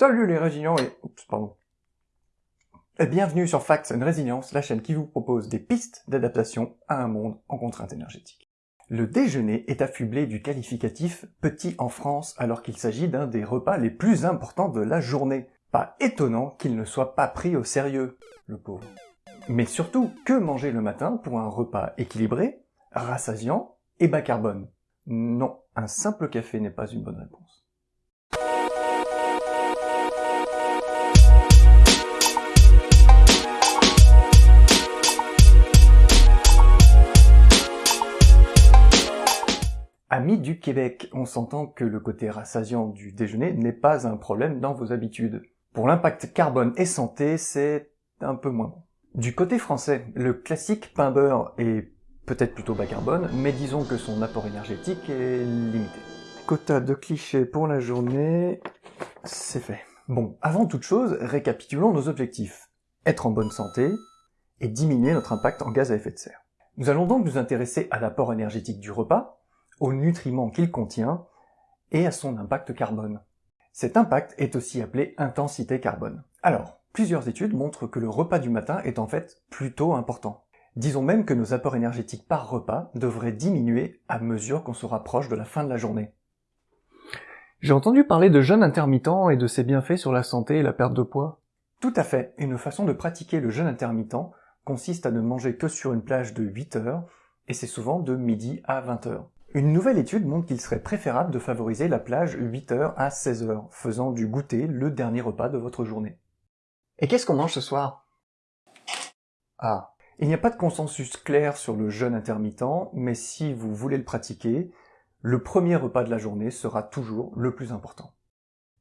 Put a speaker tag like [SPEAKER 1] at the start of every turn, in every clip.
[SPEAKER 1] Salut les résilients et... Oups, pardon. Bienvenue sur Facts and Resilience, la chaîne qui vous propose des pistes d'adaptation à un monde en contrainte énergétique. Le déjeuner est affublé du qualificatif petit en France alors qu'il s'agit d'un des repas les plus importants de la journée. Pas étonnant qu'il ne soit pas pris au sérieux, le pauvre. Mais surtout, que manger le matin pour un repas équilibré, rassasiant et bas carbone? Non, un simple café n'est pas une bonne réponse. Amis du Québec, on s'entend que le côté rassasiant du déjeuner n'est pas un problème dans vos habitudes. Pour l'impact carbone et santé, c'est un peu moins bon. Du côté français, le classique pain beurre est peut-être plutôt bas carbone, mais disons que son apport énergétique est limité. Quota de clichés pour la journée, c'est fait. Bon, avant toute chose, récapitulons nos objectifs. Être en bonne santé et diminuer notre impact en gaz à effet de serre. Nous allons donc nous intéresser à l'apport énergétique du repas, aux nutriments qu'il contient et à son impact carbone. Cet impact est aussi appelé intensité carbone. Alors, plusieurs études montrent que le repas du matin est en fait plutôt important. Disons même que nos apports énergétiques par repas devraient diminuer à mesure qu'on se rapproche de la fin de la journée. J'ai entendu parler de jeûne intermittent et de ses bienfaits sur la santé et la perte de poids. Tout à fait, une façon de pratiquer le jeûne intermittent consiste à ne manger que sur une plage de 8 heures, et c'est souvent de midi à 20 heures. Une nouvelle étude montre qu'il serait préférable de favoriser la plage 8h à 16h, faisant du goûter le dernier repas de votre journée. Et qu'est-ce qu'on mange ce soir? Ah, il n'y a pas de consensus clair sur le jeûne intermittent, mais si vous voulez le pratiquer, le premier repas de la journée sera toujours le plus important.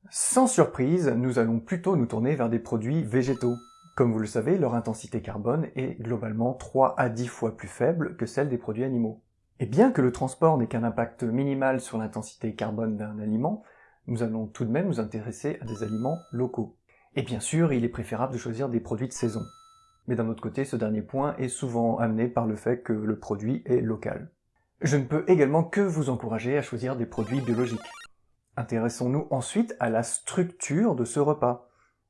[SPEAKER 1] Sans surprise, nous allons plutôt nous tourner vers des produits végétaux. Comme vous le savez, leur intensité carbone est globalement 3 à 10 fois plus faible que celle des produits animaux. Et bien que le transport n'ait qu'un impact minimal sur l'intensité carbone d'un aliment, nous allons tout de même nous intéresser à des aliments locaux. Et bien sûr, il est préférable de choisir des produits de saison. Mais d'un autre côté, ce dernier point est souvent amené par le fait que le produit est local. Je ne peux également que vous encourager à choisir des produits biologiques. Intéressons-nous ensuite à la structure de ce repas.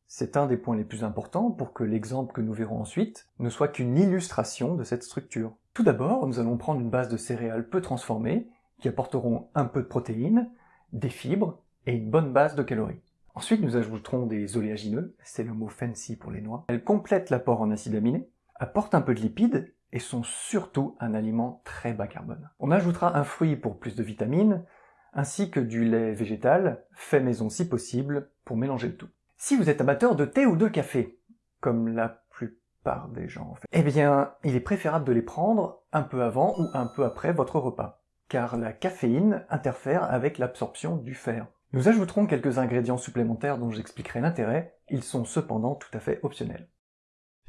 [SPEAKER 1] C'est un des points les plus importants pour que l'exemple que nous verrons ensuite ne soit qu'une illustration de cette structure. Tout d'abord, nous allons prendre une base de céréales peu transformées, qui apporteront un peu de protéines, des fibres et une bonne base de calories. Ensuite, nous ajouterons des oléagineux, c'est le mot fancy pour les noix. Elles complètent l'apport en acides aminés, apportent un peu de lipides et sont surtout un aliment très bas carbone. On ajoutera un fruit pour plus de vitamines, ainsi que du lait végétal, fait maison si possible, pour mélanger le tout. Si vous êtes amateur de thé ou de café, comme la des gens en fait. Eh bien, il est préférable de les prendre un peu avant ou un peu après votre repas, car la caféine interfère avec l'absorption du fer. Nous ajouterons quelques ingrédients supplémentaires dont j'expliquerai l'intérêt, ils sont cependant tout à fait optionnels.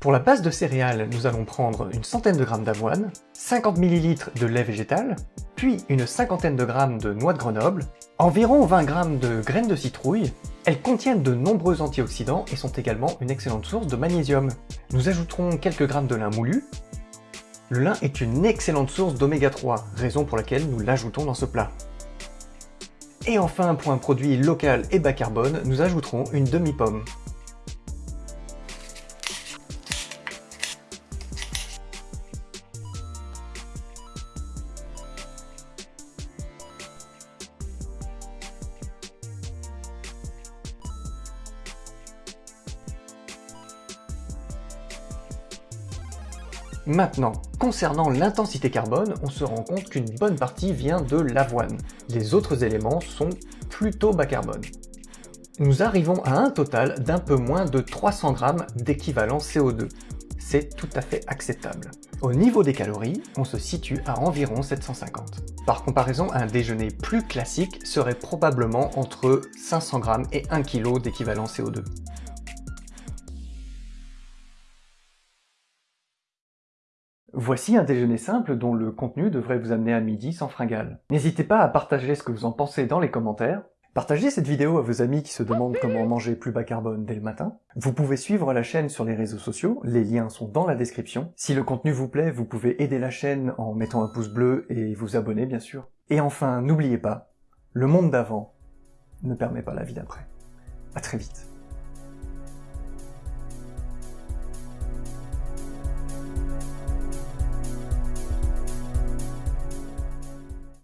[SPEAKER 1] Pour la base de céréales, nous allons prendre une centaine de grammes d'avoine, 50 ml de lait végétal, puis une cinquantaine de grammes de noix de Grenoble, environ 20 grammes de graines de citrouille. Elles contiennent de nombreux antioxydants et sont également une excellente source de magnésium. Nous ajouterons quelques grammes de lin moulu. Le lin est une excellente source d'oméga 3, raison pour laquelle nous l'ajoutons dans ce plat. Et enfin, pour un produit local et bas carbone, nous ajouterons une demi-pomme. Maintenant, concernant l'intensité carbone, on se rend compte qu'une bonne partie vient de l'avoine. Les autres éléments sont plutôt bas carbone. Nous arrivons à un total d'un peu moins de 300 grammes d'équivalent CO2. C'est tout à fait acceptable. Au niveau des calories, on se situe à environ 750. Par comparaison, un déjeuner plus classique serait probablement entre 500 grammes et 1 kg d'équivalent CO2. Voici un déjeuner simple dont le contenu devrait vous amener à midi sans fringale. N'hésitez pas à partager ce que vous en pensez dans les commentaires. Partagez cette vidéo à vos amis qui se demandent comment manger plus bas carbone dès le matin. Vous pouvez suivre la chaîne sur les réseaux sociaux, les liens sont dans la description. Si le contenu vous plaît, vous pouvez aider la chaîne en mettant un pouce bleu et vous abonner bien sûr. Et enfin, n'oubliez pas, le monde d'avant ne permet pas la vie d'après. À très vite.